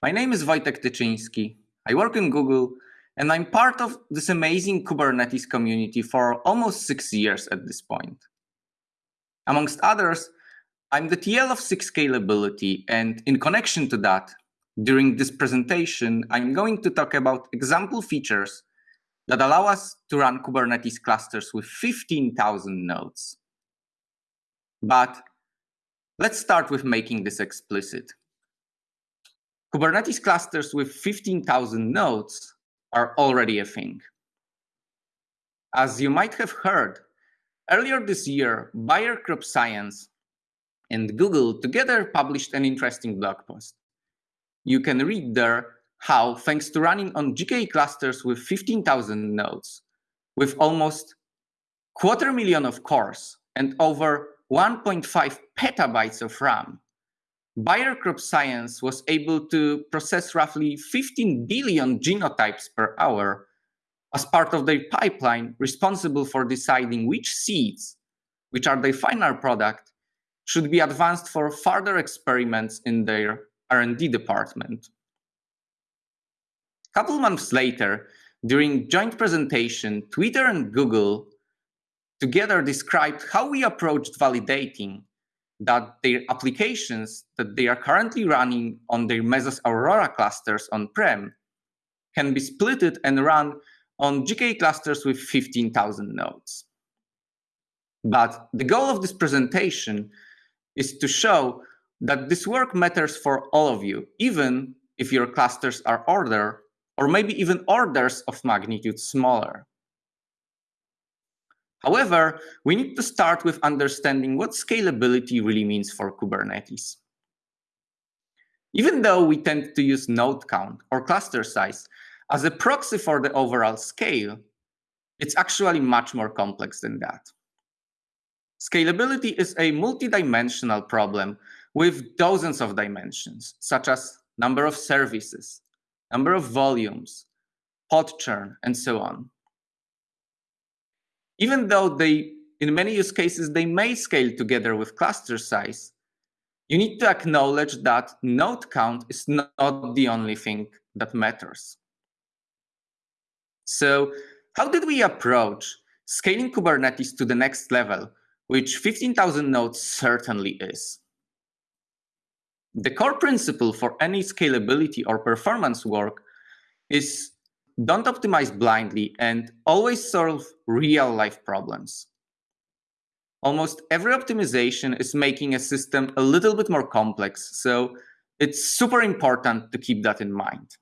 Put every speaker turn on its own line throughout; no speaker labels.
My name is Wojtek Tyczyński. I work in Google and I'm part of this amazing Kubernetes community for almost six years at this point. Amongst others, I'm the TL of SIG Scalability, and in connection to that, during this presentation, I'm going to talk about example features that allow us to run Kubernetes clusters with 15,000 nodes. But let's start with making this explicit. Kubernetes clusters with 15,000 nodes are already a thing. As you might have heard, earlier this year, Bayer Crop Science and Google together published an interesting blog post. You can read there how, thanks to running on GKE clusters with 15,000 nodes, with almost quarter million of cores and over 1.5 petabytes of RAM, Bayer Crop Science was able to process roughly 15 billion genotypes per hour as part of their pipeline responsible for deciding which seeds, which are their final product, should be advanced for further experiments in their R&D department. A couple months later, during joint presentation, Twitter and Google together described how we approached validating that their applications that they are currently running on their Mesos Aurora clusters on-prem can be splitted and run on GKE clusters with 15,000 nodes. But the goal of this presentation is to show that this work matters for all of you, even if your clusters are order or maybe even orders of magnitude smaller. However, we need to start with understanding what scalability really means for Kubernetes. Even though we tend to use node count or cluster size as a proxy for the overall scale, it's actually much more complex than that. Scalability is a multidimensional problem with dozens of dimensions, such as number of services, number of volumes, pod churn, and so on even though they, in many use cases, they may scale together with cluster size, you need to acknowledge that node count is not the only thing that matters. So how did we approach scaling Kubernetes to the next level, which 15,000 nodes certainly is? The core principle for any scalability or performance work is don't optimize blindly and always solve real life problems. Almost every optimization is making a system a little bit more complex, so it's super important to keep that in mind.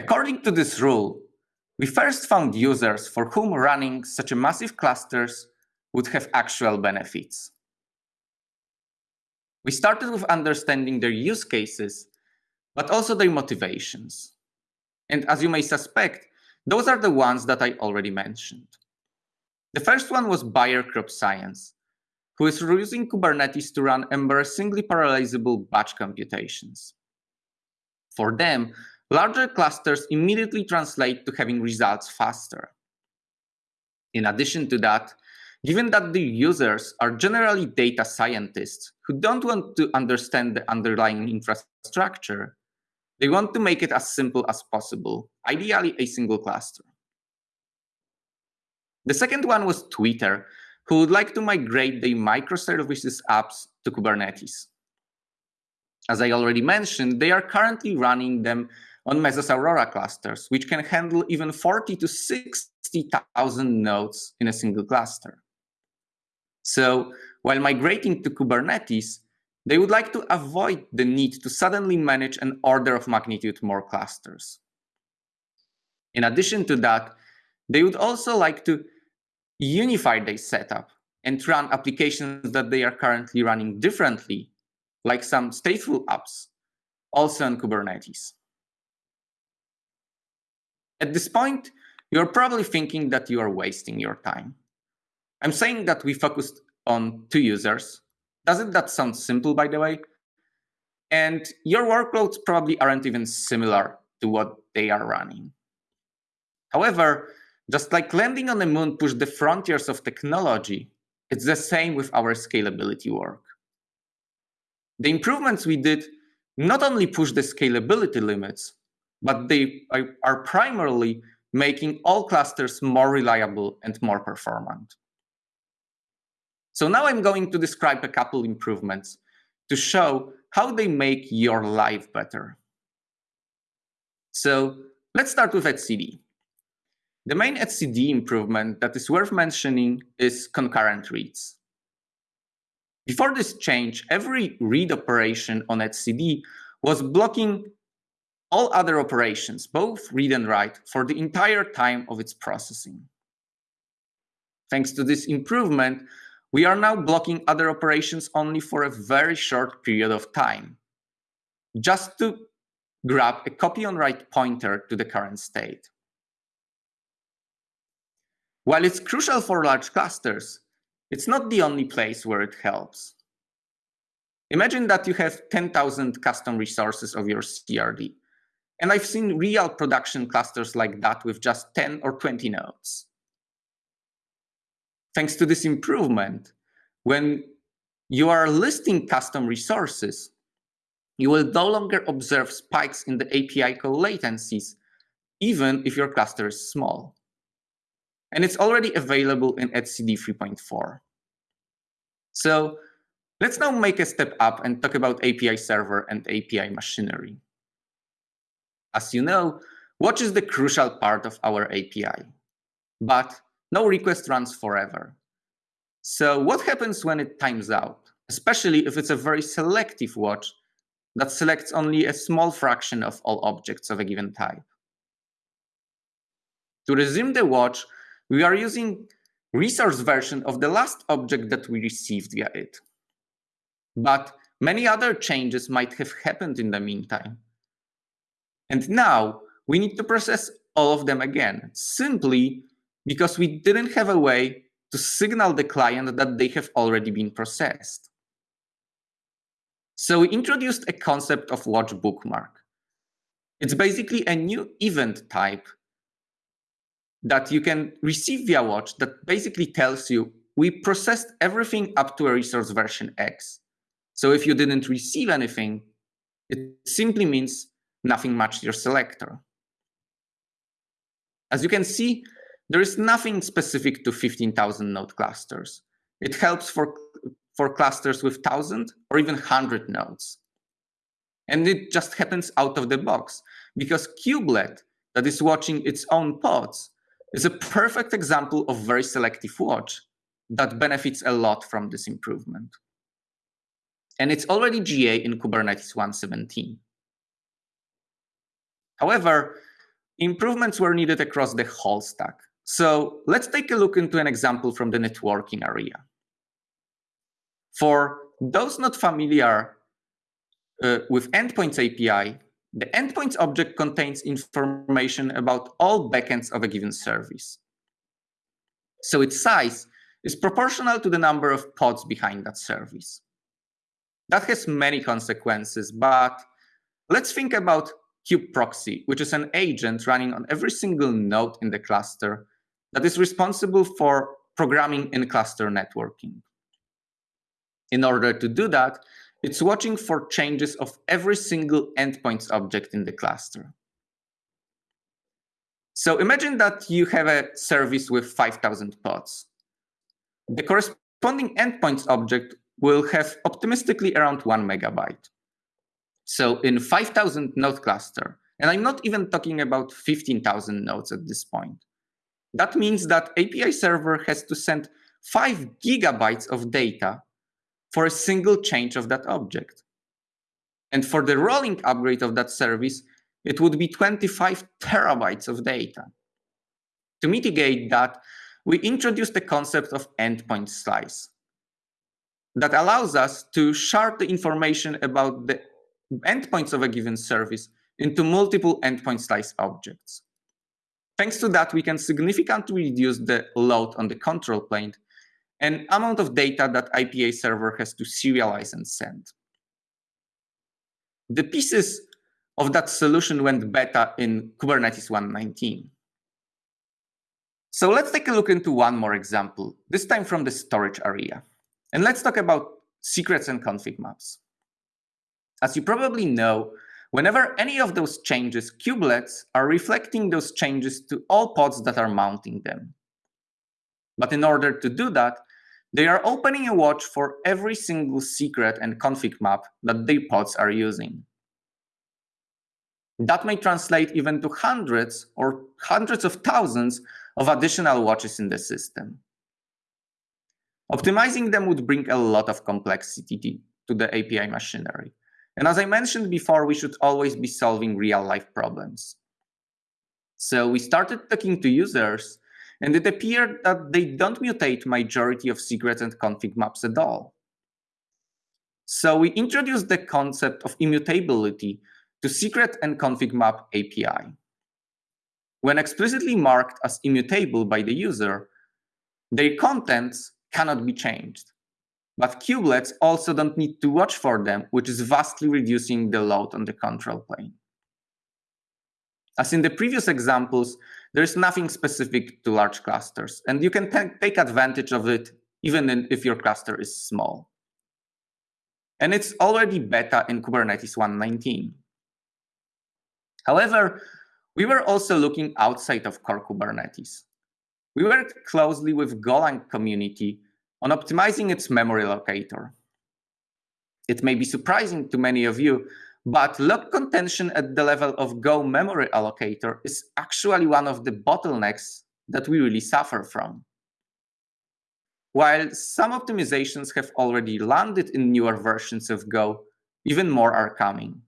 According to this rule, we first found users for whom running such a massive clusters would have actual benefits. We started with understanding their use cases, but also their motivations. And as you may suspect, those are the ones that I already mentioned. The first one was Bayer Crop Science, who is using Kubernetes to run embarrassingly parallelizable batch computations. For them, larger clusters immediately translate to having results faster. In addition to that, given that the users are generally data scientists who don't want to understand the underlying infrastructure, they want to make it as simple as possible, ideally a single cluster. The second one was Twitter, who would like to migrate their microservices apps to Kubernetes. As I already mentioned, they are currently running them on Mesos Aurora clusters, which can handle even 40 to 60,000 nodes in a single cluster. So while migrating to Kubernetes, they would like to avoid the need to suddenly manage an order of magnitude more clusters. In addition to that, they would also like to unify their setup and run applications that they are currently running differently, like some stateful apps, also on Kubernetes. At this point, you're probably thinking that you are wasting your time. I'm saying that we focused on two users, doesn't that sound simple, by the way? And your workloads probably aren't even similar to what they are running. However, just like landing on the moon pushed the frontiers of technology, it's the same with our scalability work. The improvements we did not only push the scalability limits, but they are primarily making all clusters more reliable and more performant. So now I'm going to describe a couple improvements to show how they make your life better. So let's start with etcd. The main etcd improvement that is worth mentioning is concurrent reads. Before this change, every read operation on etcd was blocking all other operations, both read and write, for the entire time of its processing. Thanks to this improvement, we are now blocking other operations only for a very short period of time, just to grab a copy on write pointer to the current state. While it's crucial for large clusters, it's not the only place where it helps. Imagine that you have 10,000 custom resources of your CRD. And I've seen real production clusters like that with just 10 or 20 nodes. Thanks to this improvement, when you are listing custom resources, you will no longer observe spikes in the API call latencies, even if your cluster is small. And it's already available in etcd 3.4. So let's now make a step up and talk about API server and API machinery. As you know, watch is the crucial part of our API. But no request runs forever. So what happens when it times out, especially if it's a very selective watch that selects only a small fraction of all objects of a given type? To resume the watch, we are using resource version of the last object that we received via it. But many other changes might have happened in the meantime. And now we need to process all of them again, simply because we didn't have a way to signal the client that they have already been processed. So we introduced a concept of watch bookmark. It's basically a new event type that you can receive via watch that basically tells you we processed everything up to a resource version X. So if you didn't receive anything, it simply means nothing matched your selector. As you can see, there is nothing specific to 15,000 node clusters. It helps for, for clusters with 1,000 or even 100 nodes. And it just happens out of the box because Kubelet, that is watching its own pods, is a perfect example of very selective watch that benefits a lot from this improvement. And it's already GA in Kubernetes 1.17. However, improvements were needed across the whole stack. So let's take a look into an example from the networking area. For those not familiar uh, with Endpoints API, the Endpoints object contains information about all backends of a given service. So its size is proportional to the number of pods behind that service. That has many consequences, but let's think about kubeproxy, which is an agent running on every single node in the cluster that is responsible for programming in cluster networking. In order to do that, it's watching for changes of every single endpoints object in the cluster. So imagine that you have a service with 5,000 pods. The corresponding endpoints object will have optimistically around one megabyte. So in 5,000 node cluster, and I'm not even talking about 15,000 nodes at this point, that means that API server has to send 5 gigabytes of data for a single change of that object. And for the rolling upgrade of that service, it would be 25 terabytes of data. To mitigate that, we introduced the concept of endpoint slice that allows us to shard the information about the endpoints of a given service into multiple endpoint slice objects. Thanks to that, we can significantly reduce the load on the control plane and amount of data that API server has to serialize and send. The pieces of that solution went beta in Kubernetes 1.19. So let's take a look into one more example, this time from the storage area. And let's talk about secrets and config maps. As you probably know, whenever any of those changes, kubelets are reflecting those changes to all pods that are mounting them. But in order to do that, they are opening a watch for every single secret and config map that their pods are using. That may translate even to hundreds or hundreds of thousands of additional watches in the system. Optimizing them would bring a lot of complexity to the API machinery. And as I mentioned before, we should always be solving real life problems. So we started talking to users and it appeared that they don't mutate majority of secrets and config maps at all. So we introduced the concept of immutability to secret and config map API. When explicitly marked as immutable by the user, their contents cannot be changed. But kubelets also don't need to watch for them, which is vastly reducing the load on the control plane. As in the previous examples, there's nothing specific to large clusters, and you can take advantage of it even if your cluster is small. And it's already beta in Kubernetes 1.19. However, we were also looking outside of core Kubernetes. We worked closely with Golang community on optimizing its memory allocator. It may be surprising to many of you, but lock contention at the level of Go memory allocator is actually one of the bottlenecks that we really suffer from. While some optimizations have already landed in newer versions of Go, even more are coming.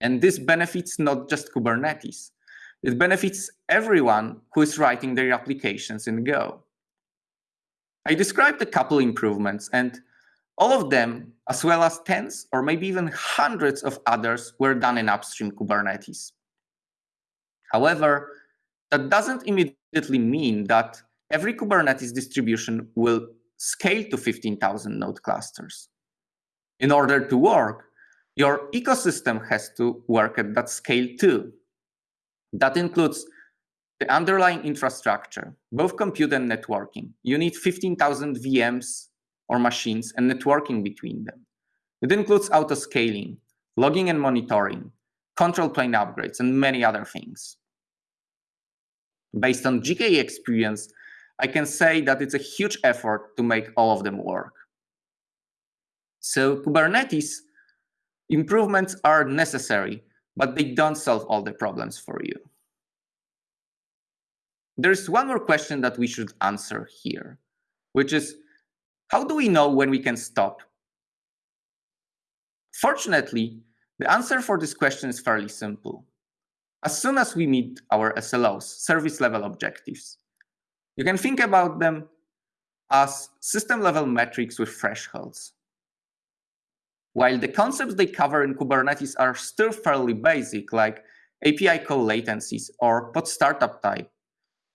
And this benefits not just Kubernetes. It benefits everyone who is writing their applications in Go. I described a couple improvements, and all of them, as well as tens or maybe even hundreds of others, were done in upstream Kubernetes. However, that doesn't immediately mean that every Kubernetes distribution will scale to 15,000 node clusters. In order to work, your ecosystem has to work at that scale too. That includes the underlying infrastructure, both compute and networking. You need 15,000 VMs or machines and networking between them. It includes auto-scaling, logging and monitoring, control plane upgrades, and many other things. Based on GKE experience, I can say that it's a huge effort to make all of them work. So Kubernetes improvements are necessary, but they don't solve all the problems for you. There's one more question that we should answer here, which is, how do we know when we can stop? Fortunately, the answer for this question is fairly simple. As soon as we meet our SLOs, service level objectives, you can think about them as system level metrics with thresholds. While the concepts they cover in Kubernetes are still fairly basic, like API call latencies or pod startup type,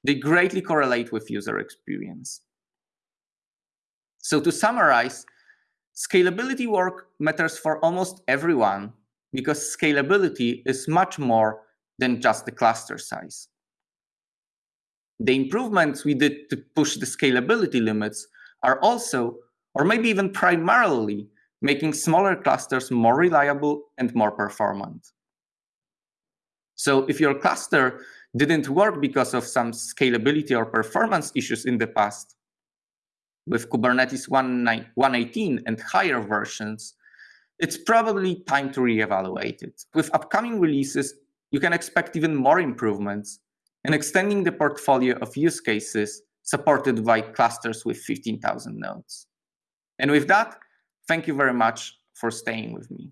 they greatly correlate with user experience. So to summarize, scalability work matters for almost everyone because scalability is much more than just the cluster size. The improvements we did to push the scalability limits are also, or maybe even primarily, making smaller clusters more reliable and more performant. So if your cluster didn't work because of some scalability or performance issues in the past, with Kubernetes 1.18 and higher versions, it's probably time to reevaluate it. With upcoming releases, you can expect even more improvements and extending the portfolio of use cases supported by clusters with 15,000 nodes. And with that, thank you very much for staying with me.